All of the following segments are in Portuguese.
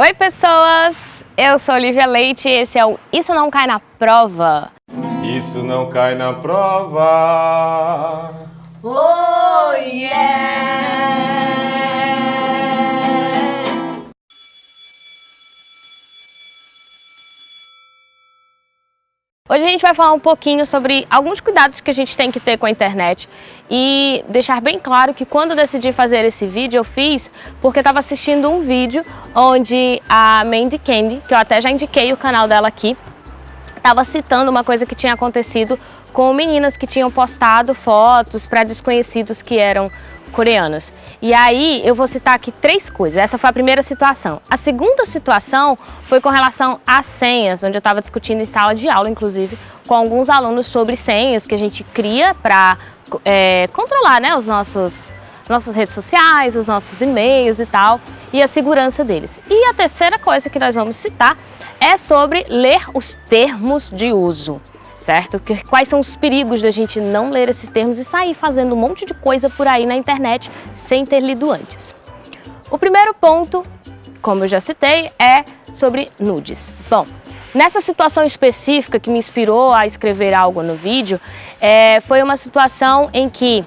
Oi pessoas, eu sou Olivia Leite e esse é o Isso Não Cai Na Prova. Isso não cai na prova. Oh yeah! Hoje a gente vai falar um pouquinho sobre alguns cuidados que a gente tem que ter com a internet e deixar bem claro que quando eu decidi fazer esse vídeo, eu fiz porque estava assistindo um vídeo onde a Mandy Candy, que eu até já indiquei o canal dela aqui, estava citando uma coisa que tinha acontecido com meninas que tinham postado fotos para desconhecidos que eram coreanos. E aí eu vou citar aqui três coisas. Essa foi a primeira situação. A segunda situação foi com relação às senhas, onde eu estava discutindo em sala de aula, inclusive, com alguns alunos sobre senhas que a gente cria para é, controlar né, os nossos nossas redes sociais, os nossos e-mails e tal, e a segurança deles. E a terceira coisa que nós vamos citar é sobre ler os termos de uso certo? Quais são os perigos da gente não ler esses termos e sair fazendo um monte de coisa por aí na internet sem ter lido antes. O primeiro ponto, como eu já citei, é sobre nudes. Bom, nessa situação específica que me inspirou a escrever algo no vídeo, é, foi uma situação em que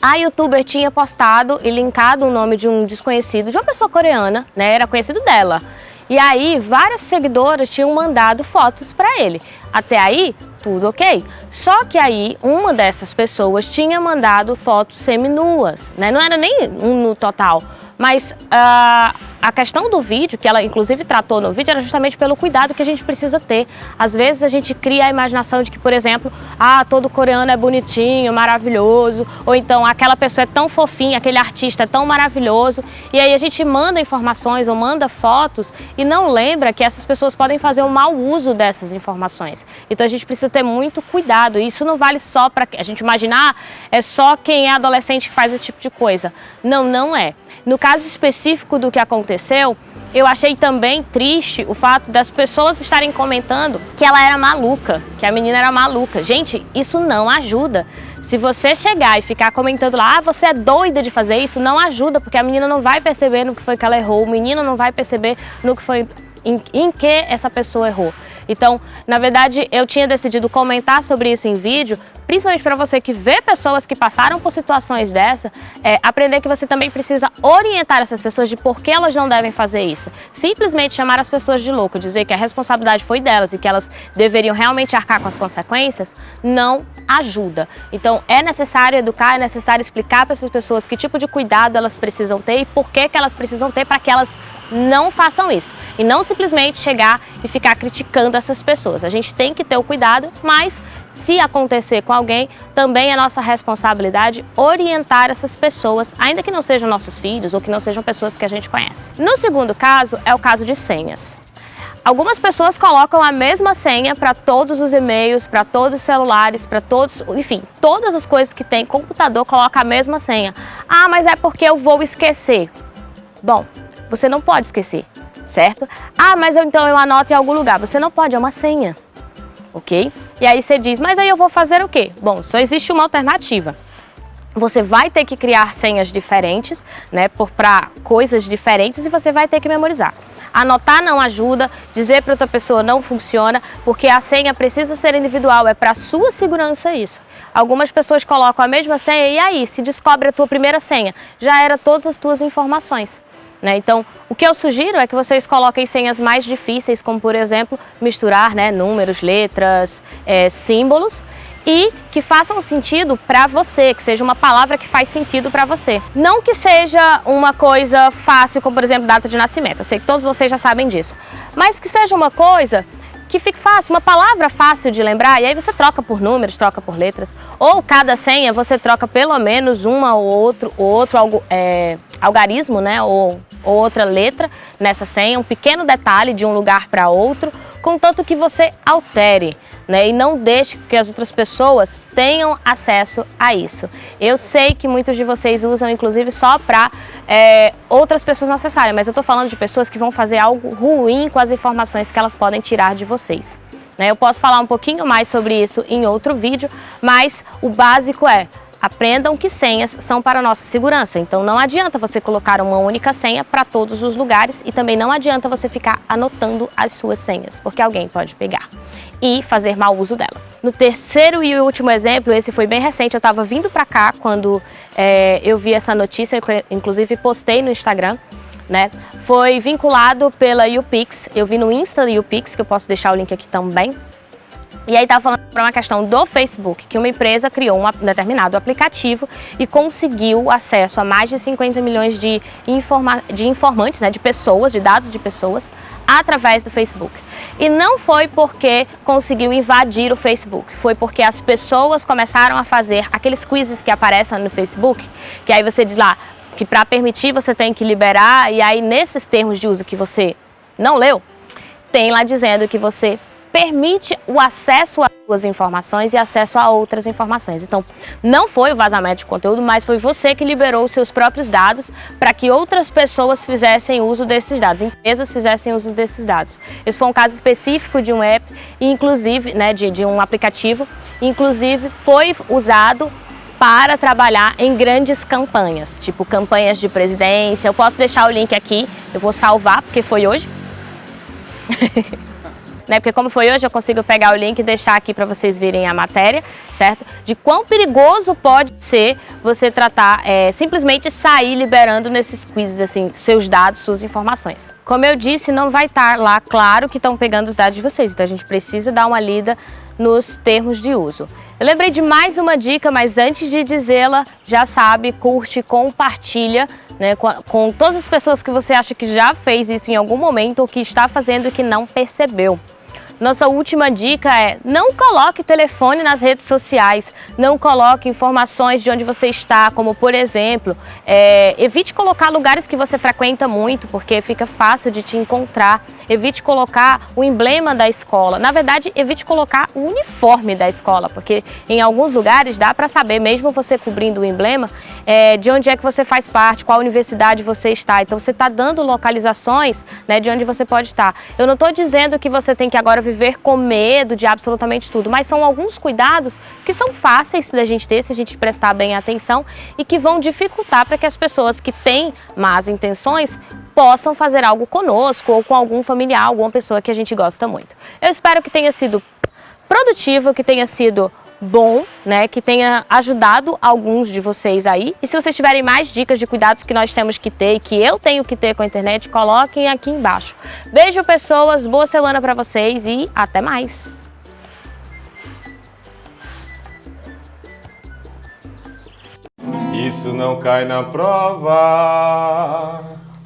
a youtuber tinha postado e linkado o nome de um desconhecido, de uma pessoa coreana, né? Era conhecido dela. E aí, várias seguidoras tinham mandado fotos para ele. Até aí, tudo ok. Só que aí, uma dessas pessoas tinha mandado fotos seminuas, né? Não era nem um no total, mas uh, a questão do vídeo, que ela inclusive tratou no vídeo, era justamente pelo cuidado que a gente precisa ter. Às vezes a gente cria a imaginação de que, por exemplo, ah, todo coreano é bonitinho, maravilhoso, ou então aquela pessoa é tão fofinha, aquele artista é tão maravilhoso, e aí a gente manda informações ou manda fotos e não lembra que essas pessoas podem fazer um mau uso dessas informações. Então a gente precisa ter muito cuidado, e isso não vale só para a gente imaginar, ah, é só quem é adolescente que faz esse tipo de coisa. Não, não é. No caso específico do que aconteceu, eu achei também triste o fato das pessoas estarem comentando que ela era maluca, que a menina era maluca. Gente, isso não ajuda. Se você chegar e ficar comentando lá, ah, você é doida de fazer isso, não ajuda, porque a menina não vai perceber no que foi que ela errou, o menino não vai perceber no que foi em, em que essa pessoa errou. Então, na verdade, eu tinha decidido comentar sobre isso em vídeo, principalmente para você que vê pessoas que passaram por situações dessa, é, aprender que você também precisa orientar essas pessoas de por que elas não devem fazer isso. Simplesmente chamar as pessoas de louco, dizer que a responsabilidade foi delas e que elas deveriam realmente arcar com as consequências, não ajuda. Então, é necessário educar, é necessário explicar para essas pessoas que tipo de cuidado elas precisam ter e por que, que elas precisam ter para que elas não façam isso. E não simplesmente chegar e ficar criticando essas pessoas. A gente tem que ter o cuidado, mas se acontecer com alguém, também é nossa responsabilidade orientar essas pessoas, ainda que não sejam nossos filhos ou que não sejam pessoas que a gente conhece. No segundo caso, é o caso de senhas. Algumas pessoas colocam a mesma senha para todos os e-mails, para todos os celulares, para todos, enfim, todas as coisas que tem computador coloca a mesma senha. Ah, mas é porque eu vou esquecer. Bom, você não pode esquecer, certo? Ah, mas eu, então eu anoto em algum lugar. Você não pode, é uma senha, ok? E aí você diz, mas aí eu vou fazer o quê? Bom, só existe uma alternativa. Você vai ter que criar senhas diferentes, né, para coisas diferentes e você vai ter que memorizar. Anotar não ajuda, dizer para outra pessoa não funciona, porque a senha precisa ser individual, é para sua segurança isso. Algumas pessoas colocam a mesma senha e aí, se descobre a tua primeira senha, já era todas as tuas informações. Né? Então, o que eu sugiro é que vocês coloquem senhas mais difíceis, como por exemplo, misturar né, números, letras, é, símbolos, e que façam sentido para você, que seja uma palavra que faz sentido para você. Não que seja uma coisa fácil, como por exemplo, data de nascimento, eu sei que todos vocês já sabem disso, mas que seja uma coisa que fique fácil, uma palavra fácil de lembrar, e aí você troca por números, troca por letras, ou cada senha você troca pelo menos uma ou outro, ou outro algo, é, algarismo, né, ou, ou outra letra nessa senha, um pequeno detalhe de um lugar para outro, contanto que você altere né, e não deixe que as outras pessoas tenham acesso a isso. Eu sei que muitos de vocês usam, inclusive, só para é, outras pessoas não acessarem, mas eu estou falando de pessoas que vão fazer algo ruim com as informações que elas podem tirar de vocês. Né, eu posso falar um pouquinho mais sobre isso em outro vídeo, mas o básico é Aprendam que senhas são para nossa segurança, então não adianta você colocar uma única senha para todos os lugares e também não adianta você ficar anotando as suas senhas, porque alguém pode pegar e fazer mau uso delas. No terceiro e último exemplo, esse foi bem recente, eu estava vindo para cá quando é, eu vi essa notícia, inclusive postei no Instagram, né? Foi vinculado pela UPix, eu vi no Insta da UPix, que eu posso deixar o link aqui também, e aí estava falando para uma questão do Facebook, que uma empresa criou um determinado aplicativo e conseguiu acesso a mais de 50 milhões de, informa de informantes, né, de pessoas, de dados de pessoas, através do Facebook. E não foi porque conseguiu invadir o Facebook, foi porque as pessoas começaram a fazer aqueles quizzes que aparecem no Facebook, que aí você diz lá que para permitir você tem que liberar, e aí nesses termos de uso que você não leu, tem lá dizendo que você permite o acesso a suas informações e acesso a outras informações. Então, não foi o vazamento de conteúdo, mas foi você que liberou os seus próprios dados para que outras pessoas fizessem uso desses dados, empresas fizessem uso desses dados. Esse foi um caso específico de um app, inclusive, né, de, de um aplicativo, inclusive foi usado para trabalhar em grandes campanhas, tipo campanhas de presidência. Eu posso deixar o link aqui, eu vou salvar porque foi hoje. né? Porque como foi hoje, eu consigo pegar o link e deixar aqui para vocês verem a matéria, certo? De quão perigoso pode ser você tratar, é, simplesmente sair liberando nesses quizzes, assim, seus dados, suas informações. Como eu disse, não vai estar lá, claro que estão pegando os dados de vocês, então a gente precisa dar uma lida nos termos de uso. Eu lembrei de mais uma dica, mas antes de dizê-la, já sabe, curte, compartilha né, com, com todas as pessoas que você acha que já fez isso em algum momento ou que está fazendo e que não percebeu. Nossa última dica é não coloque telefone nas redes sociais, não coloque informações de onde você está, como por exemplo, é, evite colocar lugares que você frequenta muito, porque fica fácil de te encontrar. Evite colocar o emblema da escola. Na verdade, evite colocar o uniforme da escola, porque em alguns lugares dá para saber, mesmo você cobrindo o emblema, é, de onde é que você faz parte, qual universidade você está. Então você está dando localizações né, de onde você pode estar. Eu não estou dizendo que você tem que agora viver com medo de absolutamente tudo, mas são alguns cuidados que são fáceis da gente ter se a gente prestar bem atenção e que vão dificultar para que as pessoas que têm más intenções possam fazer algo conosco ou com algum familiar, alguma pessoa que a gente gosta muito. Eu espero que tenha sido produtivo, que tenha sido bom, né, que tenha ajudado alguns de vocês aí. E se vocês tiverem mais dicas de cuidados que nós temos que ter e que eu tenho que ter com a internet, coloquem aqui embaixo. Beijo, pessoas, boa semana para vocês e até mais! Isso não cai na prova.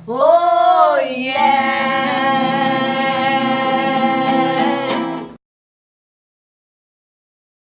Oh, yeah!